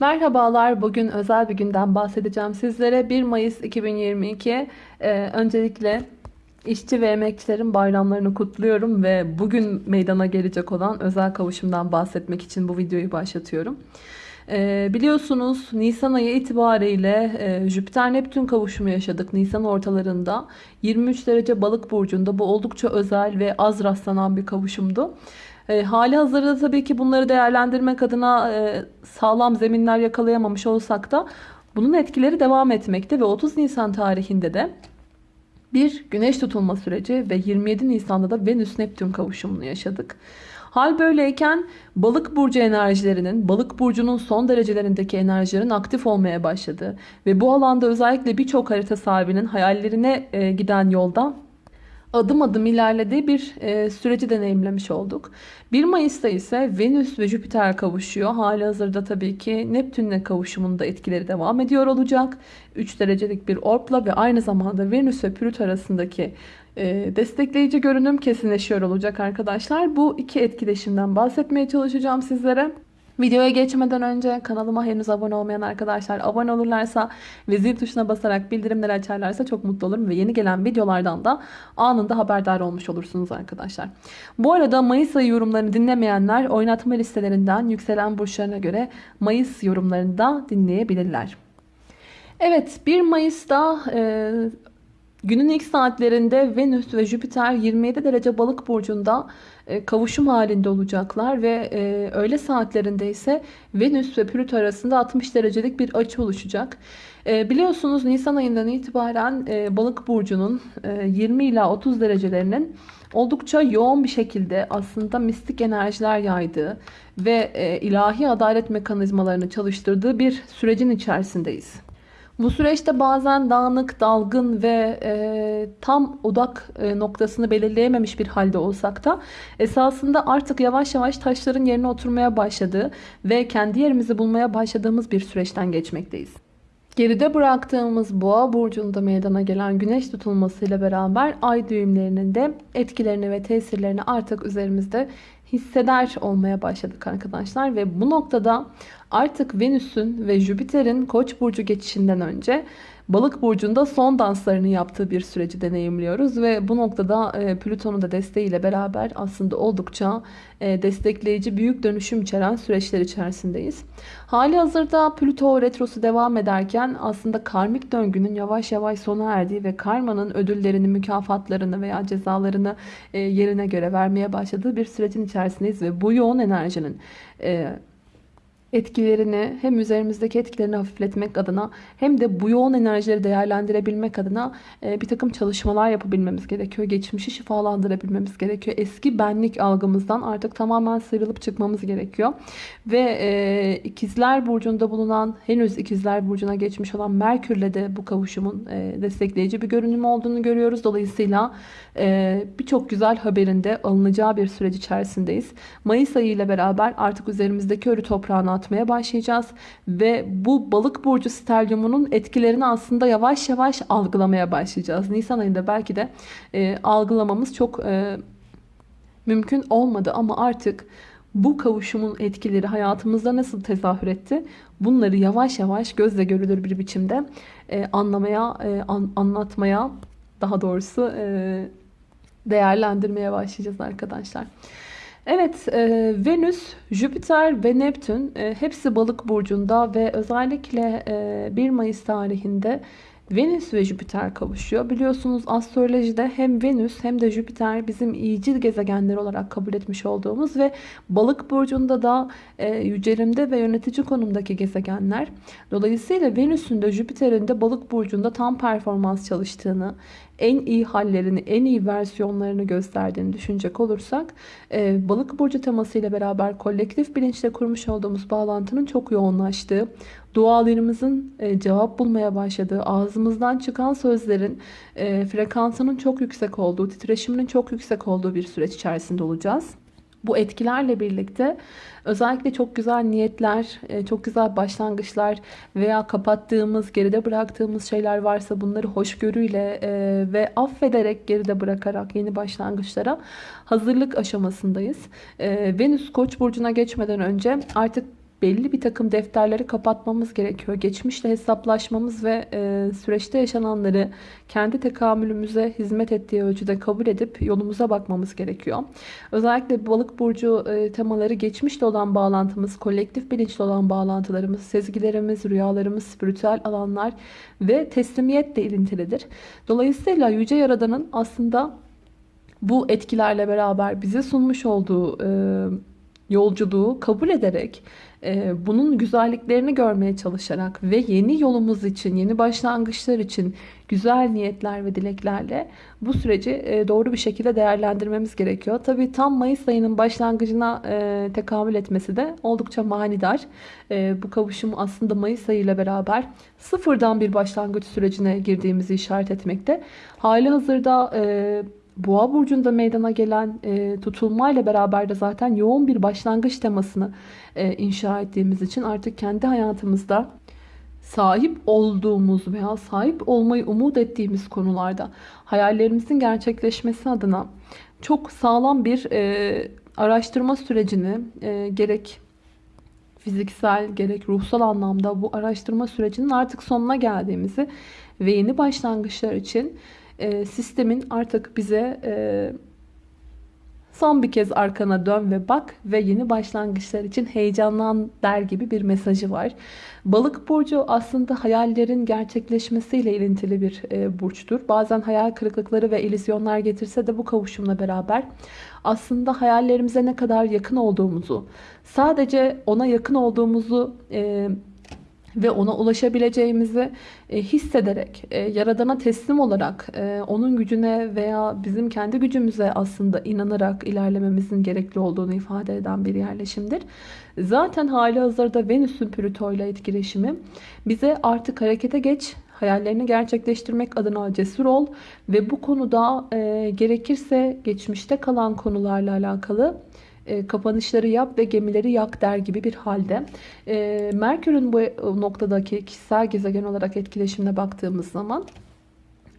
Merhabalar, bugün özel bir günden bahsedeceğim sizlere. 1 Mayıs 2022. Ee, öncelikle işçi ve emekçilerin bayramlarını kutluyorum ve bugün meydana gelecek olan özel kavuşumdan bahsetmek için bu videoyu başlatıyorum. Ee, biliyorsunuz Nisan ayı itibariyle e, Jüpiter-Neptün kavuşumu yaşadık Nisan ortalarında. 23 derece balık burcunda bu oldukça özel ve az rastlanan bir kavuşumdu. E, hali hazırda tabii ki bunları değerlendirmek adına e, sağlam zeminler yakalayamamış olsak da bunun etkileri devam etmekte ve 30 Nisan tarihinde de bir güneş tutulma süreci ve 27 Nisan'da da Venüs-Neptün kavuşumunu yaşadık. Hal böyleyken balık burcu enerjilerinin, balık burcunun son derecelerindeki enerjilerin aktif olmaya başladı. Ve bu alanda özellikle birçok harita sahibinin hayallerine e, giden yolda adım adım ilerlediği bir e, süreci deneyimlemiş olduk. 1 Mayıs'ta ise Venüs ve Jüpiter kavuşuyor. Hali hazırda tabii ki Neptün'le kavuşumunda etkileri devam ediyor olacak. 3 derecelik bir orpla ve aynı zamanda Venüs ve Plüto arasındaki e, destekleyici görünüm kesinleşiyor olacak arkadaşlar. Bu iki etkileşimden bahsetmeye çalışacağım sizlere. Videoya geçmeden önce kanalıma henüz abone olmayan arkadaşlar abone olurlarsa ve zil tuşuna basarak bildirimleri açarlarsa çok mutlu olurum ve yeni gelen videolardan da anında haberdar olmuş olursunuz arkadaşlar. Bu arada Mayıs ayı yorumlarını dinlemeyenler oynatma listelerinden yükselen burçlarına göre Mayıs yorumlarını da dinleyebilirler. Evet 1 Mayıs'ta e, Günün ilk saatlerinde Venüs ve Jüpiter 27 derece balık burcunda kavuşum halinde olacaklar ve e, öğle saatlerinde ise Venüs ve Plüto arasında 60 derecelik bir açı oluşacak. E, biliyorsunuz Nisan ayından itibaren balık burcunun 20 ila 30 derecelerinin oldukça yoğun bir şekilde aslında mistik enerjiler yaydığı ve ilahi adalet mekanizmalarını çalıştırdığı bir sürecin içerisindeyiz. Bu süreçte bazen dağınık, dalgın ve e, tam odak e, noktasını belirleyememiş bir halde olsak da esasında artık yavaş yavaş taşların yerine oturmaya başladığı ve kendi yerimizi bulmaya başladığımız bir süreçten geçmekteyiz. Geride bıraktığımız boğa burcunda meydana gelen güneş tutulmasıyla beraber ay düğümlerinin de etkilerini ve tesirlerini artık üzerimizde hisseder olmaya başladık arkadaşlar. Ve bu noktada artık Venüs'ün ve Jüpiter'in Koç burcu geçişinden önce Balık burcunda son danslarını yaptığı bir süreci deneyimliyoruz ve bu noktada e, Plüton'un da desteğiyle beraber aslında oldukça e, destekleyici büyük dönüşüm içeren süreçler içerisindeyiz. Hali hazırda Plüto retrosu devam ederken aslında karmik döngünün yavaş yavaş sona erdiği ve karmanın ödüllerini, mükafatlarını veya cezalarını e, yerine göre vermeye başladığı bir sürecin içerisindeyiz ve bu yoğun enerjinin etkilerini hem üzerimizdeki etkilerini hafifletmek adına hem de bu yoğun enerjileri değerlendirebilmek adına e, bir takım çalışmalar yapabilmemiz gerekiyor. Geçmişi şifalandırabilmemiz gerekiyor. Eski benlik algımızdan artık tamamen sıyrılıp çıkmamız gerekiyor. Ve e, ikizler burcunda bulunan henüz ikizler burcuna geçmiş olan Merkür'le de bu kavuşumun e, destekleyici bir görünüm olduğunu görüyoruz. Dolayısıyla e, birçok güzel haberinde alınacağı bir süreç içerisindeyiz. Mayıs ayı ile beraber artık üzerimizdeki ölü toprağını atmaya başlayacağız. Ve bu balık burcu stelyumunun etkilerini aslında yavaş yavaş algılamaya başlayacağız. Nisan ayında belki de e, algılamamız çok e, mümkün olmadı ama artık bu kavuşumun etkileri hayatımızda nasıl tezahür etti? Bunları yavaş yavaş gözle görülür bir biçimde e, anlamaya, e, an, anlatmaya daha doğrusu e, değerlendirmeye başlayacağız arkadaşlar. Evet e, Venüs, Jüpiter ve Neptün e, hepsi balık burcunda ve özellikle e, 1 Mayıs tarihinde Venüs ve Jüpiter kavuşuyor. Biliyorsunuz astrolojide hem Venüs hem de Jüpiter bizim iyicil gezegenler olarak kabul etmiş olduğumuz ve balık burcunda da e, yücelimde ve yönetici konumdaki gezegenler. Dolayısıyla Venüs'ün de Jüpiter'in de balık burcunda tam performans çalıştığını, en iyi hallerini, en iyi versiyonlarını gösterdiğini düşünecek olursak e, balık burcu temasıyla beraber kolektif bilinçle kurmuş olduğumuz bağlantının çok yoğunlaştığı, dualarımızın e, cevap bulmaya başladığı, ağzımızdan çıkan sözlerin e, frekansının çok yüksek olduğu, titreşiminin çok yüksek olduğu bir süreç içerisinde olacağız. Bu etkilerle birlikte özellikle çok güzel niyetler, e, çok güzel başlangıçlar veya kapattığımız, geride bıraktığımız şeyler varsa bunları hoşgörüyle e, ve affederek geride bırakarak yeni başlangıçlara hazırlık aşamasındayız. E, Venüs Koç burcuna geçmeden önce artık belli bir takım defterleri kapatmamız gerekiyor. Geçmişle hesaplaşmamız ve e, süreçte yaşananları kendi tekamülümüze hizmet ettiği ölçüde kabul edip yolumuza bakmamız gerekiyor. Özellikle balık burcu e, temaları geçmişle olan bağlantımız, kolektif bilinçle olan bağlantılarımız, sezgilerimiz, rüyalarımız, spiritüel alanlar ve teslimiyetle ilintilidir. Dolayısıyla Yüce Yaradan'ın aslında bu etkilerle beraber bize sunmuş olduğu e, yolculuğu kabul ederek bunun güzelliklerini görmeye çalışarak ve yeni yolumuz için, yeni başlangıçlar için güzel niyetler ve dileklerle bu süreci e, doğru bir şekilde değerlendirmemiz gerekiyor. Tabi tam Mayıs ayının başlangıcına e, tekamül etmesi de oldukça manidar. E, bu kavuşum aslında Mayıs ayı beraber sıfırdan bir başlangıç sürecine girdiğimizi işaret etmekte. Hali hazırda Boğa burcunda meydana gelen e, tutulmayla beraber de zaten yoğun bir başlangıç temasını e, inşa ettiğimiz için artık kendi hayatımızda sahip olduğumuz veya sahip olmayı umut ettiğimiz konularda hayallerimizin gerçekleşmesi adına çok sağlam bir e, araştırma sürecini e, gerek fiziksel gerek ruhsal anlamda bu araştırma sürecinin artık sonuna geldiğimizi ve yeni başlangıçlar için e, sistemin artık bize e, son bir kez arkana dön ve bak ve yeni başlangıçlar için heyecanlan der gibi bir mesajı var. Balık burcu aslında hayallerin gerçekleşmesiyle ilintili bir e, burçtur. Bazen hayal kırıklıkları ve illüzyonlar getirse de bu kavuşumla beraber aslında hayallerimize ne kadar yakın olduğumuzu, sadece ona yakın olduğumuzu e, ve ona ulaşabileceğimizi e, hissederek, e, Yaradan'a teslim olarak, e, onun gücüne veya bizim kendi gücümüze aslında inanarak ilerlememizin gerekli olduğunu ifade eden bir yerleşimdir. Zaten hali hazırda Venüs'ün Plüto ile etkileşimi bize artık harekete geç, hayallerini gerçekleştirmek adına cesur ol ve bu konuda gerekirse geçmişte kalan konularla alakalı e, kapanışları yap ve gemileri yak der gibi bir halde. E, Merkür'ün bu noktadaki kişisel gezegen olarak etkileşimine baktığımız zaman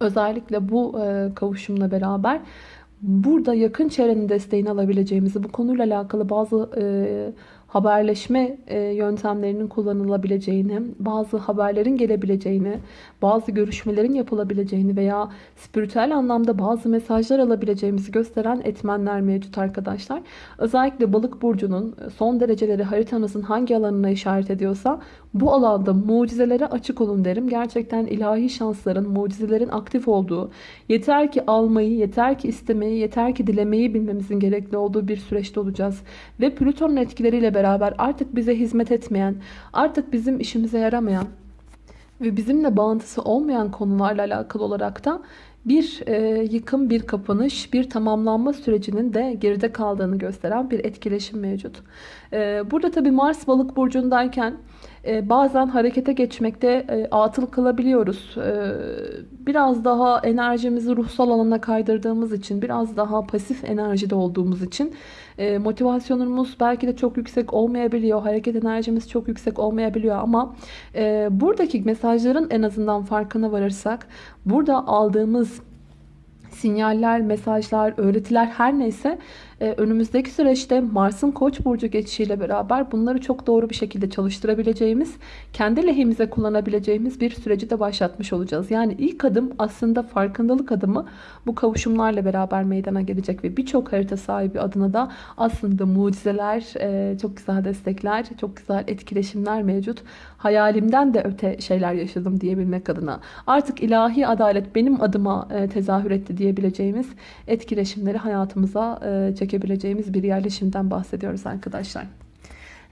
özellikle bu e, kavuşumla beraber burada yakın çevrenin desteğini alabileceğimizi, bu konuyla alakalı bazı haberleşme e, yöntemlerinin kullanılabileceğini, bazı haberlerin gelebileceğini, bazı görüşmelerin yapılabileceğini veya spiritüel anlamda bazı mesajlar alabileceğimizi gösteren etmenler mevcut arkadaşlar. Özellikle balık burcunun son dereceleri haritanızın hangi alanına işaret ediyorsa bu alanda mucizelere açık olun derim. Gerçekten ilahi şansların, mucizelerin aktif olduğu, yeter ki almayı, yeter ki istemeyi, yeter ki dilemeyi bilmemizin gerekli olduğu bir süreçte olacağız. Ve Plüton'un etkileriyle beraber artık bize hizmet etmeyen, artık bizim işimize yaramayan ve bizimle bağıntısı olmayan konularla alakalı olarak da bir e, yıkım, bir kapanış, bir tamamlanma sürecinin de geride kaldığını gösteren bir etkileşim mevcut. E, burada tabi Mars balık burcundayken e, bazen harekete geçmekte e, atıl kalabiliyoruz. E, biraz daha enerjimizi ruhsal alana kaydırdığımız için, biraz daha pasif enerjide olduğumuz için e, motivasyonumuz belki de çok yüksek olmayabiliyor. Hareket enerjimiz çok yüksek olmayabiliyor ama e, buradaki mesajların en azından farkına varırsak burada aldığımız sinyaller, mesajlar, öğretiler her neyse e, önümüzdeki süreçte Mars'ın Koç burcu geçişiyle beraber bunları çok doğru bir şekilde çalıştırabileceğimiz, kendi lehimize kullanabileceğimiz bir süreci de başlatmış olacağız. Yani ilk adım aslında farkındalık adımı bu kavuşumlarla beraber meydana gelecek ve birçok harita sahibi adına da aslında mucizeler, e, çok güzel destekler, çok güzel etkileşimler mevcut. Hayalimden de öte şeyler yaşadım diyebilmek adına. Artık ilahi adalet benim adıma e, tezahür etti diyebileceğimiz etkileşimleri hayatımıza çekebiliriz çekebileceğimiz bir yerleşimden bahsediyoruz arkadaşlar.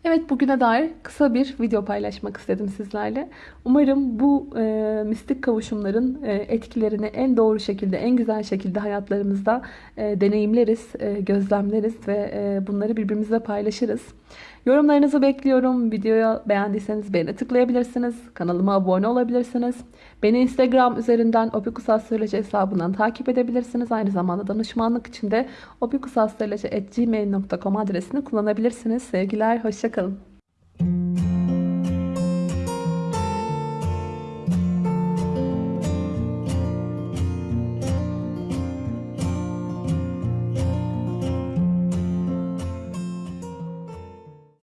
Evet bugüne dair kısa bir video paylaşmak istedim sizlerle. Umarım bu e, mistik kavuşumların e, etkilerini en doğru şekilde, en güzel şekilde hayatlarımızda e, deneyimleriz, e, gözlemleriz ve e, bunları birbirimizle paylaşırız. Yorumlarınızı bekliyorum. Videoyu beğendiyseniz beğene tıklayabilirsiniz. Kanalıma abone olabilirsiniz. Beni Instagram üzerinden opikusastroloji hesabından takip edebilirsiniz. Aynı zamanda danışmanlık için de opikusastroloji.gmail.com adresini kullanabilirsiniz. Sevgiler, hoşçakalın.